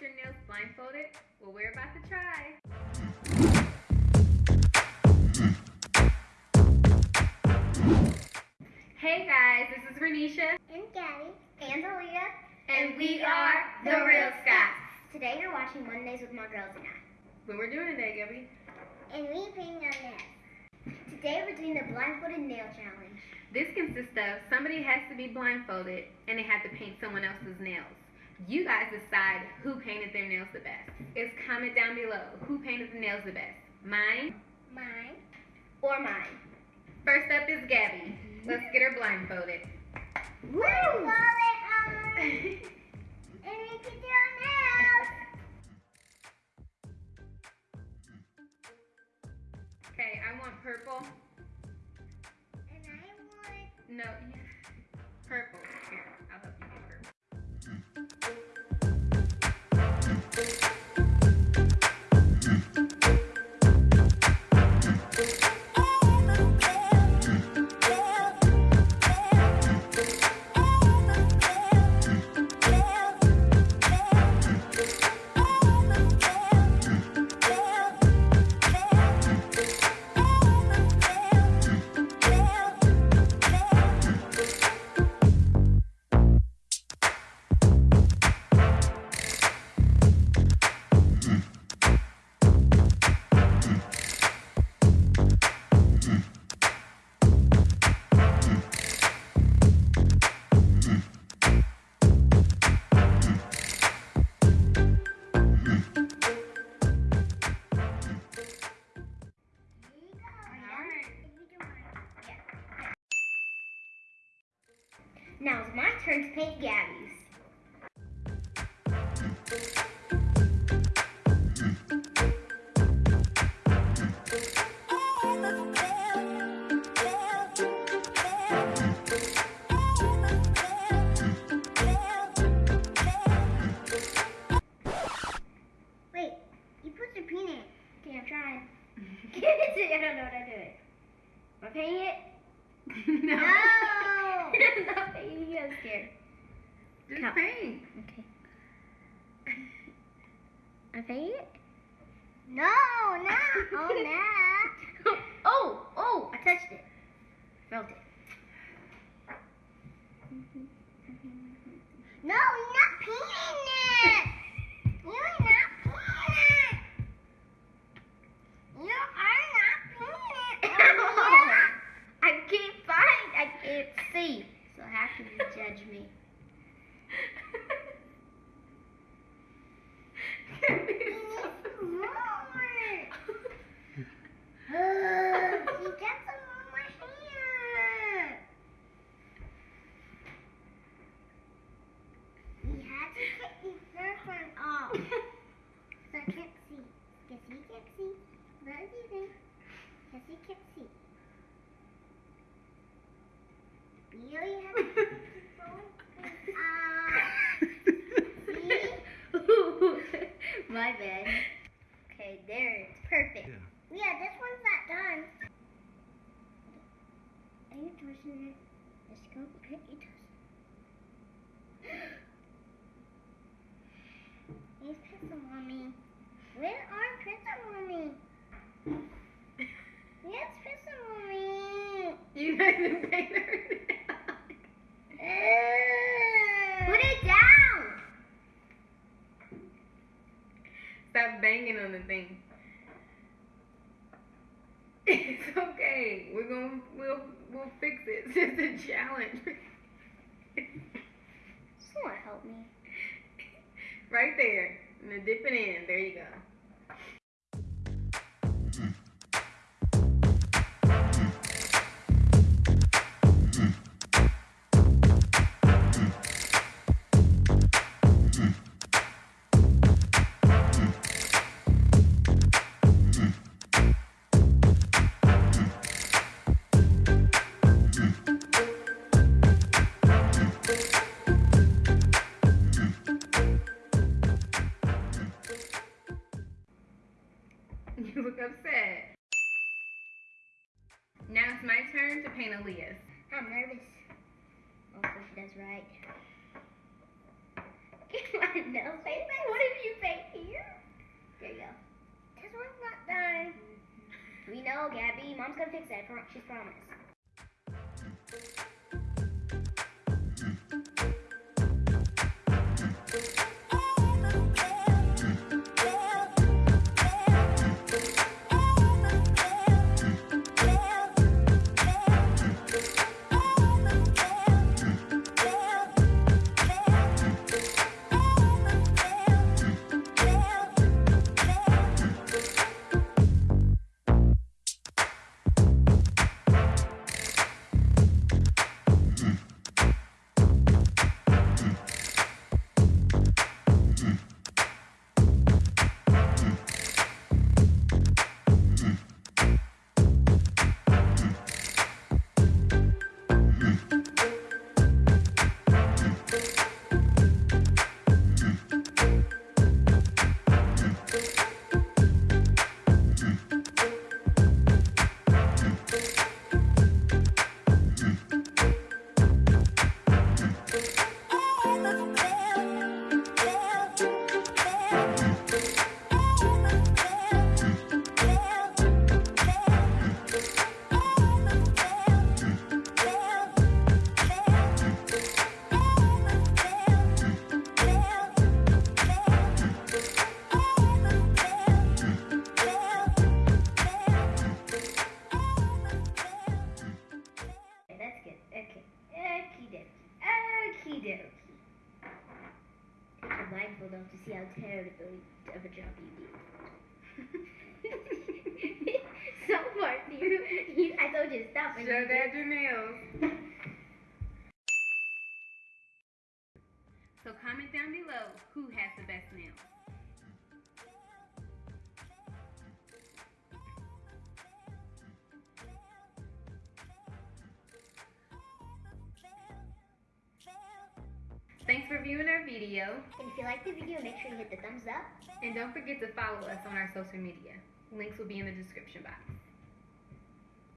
your nails blindfolded? Well, we're about to try. Hey guys, this is Renisha. And Gabby. And Aaliyah. And we are The Real Scots. Today you're watching Mondays with my girls and I. What we're doing today, Gabby? And we painting our nails. Today we're doing the blindfolded nail challenge. This consists of somebody has to be blindfolded and they have to paint someone else's nails. You guys decide who painted their nails the best. Just comment down below who painted the nails the best. Mine Mine. or mine. First up is Gabby. Let's get her blindfolded. Woo! Blindfold it um, on. and we can do our nails. Okay, I want purple. And I want. No, purple. Now it's my turn to paint Gabby's. Wait, you put the peanut. Okay, I'm trying. I don't know what I'm doing. Am I painting it? no. No! Not. I'm scared. Just Count. paint. Okay. I painted it? No, no. Oh, no. oh, oh, I touched it. Felt it. No, not painting it. You're not painting it. You are not painting it. Oh, I can't find. I can't see. So how can you judge me? he gets them on my hand. We had to get the first one off. So I can't see. Guess he can't see. What do you think? Guess he can't see. You really have to keep going. Ah. See? My bad. Okay, there it's perfect. Yeah. this one's not done. Are you twisting it? Let's go. Okay, you twist. Here's Pizza Mommy. Where are Pizza Mommy? Yes, Pizza Mommy. you guys didn't paint her Put it down. Stop banging on the thing. It's okay. We're gonna we'll we'll fix it. It's just a challenge. Someone help me. right there. And then dip it in. There you go. Now it's my turn to paint Aaliyah's. I'm nervous. Hopefully she does right. Get my nails painted. What did you paint here? There you go. This one's not done. Mm-hmm. We know, Gabby. Mom's gonna fix that. She's promised. Okie dokie. Take your blindfold to see how terrible of a job you did. so far, you, you, I told you to stop. Show you that your nails. So comment down below who has the best nails. Thanks for viewing our video. And if you like the video, make sure you hit the thumbs up. And don't forget to follow us on our social media. Links will be in the description box.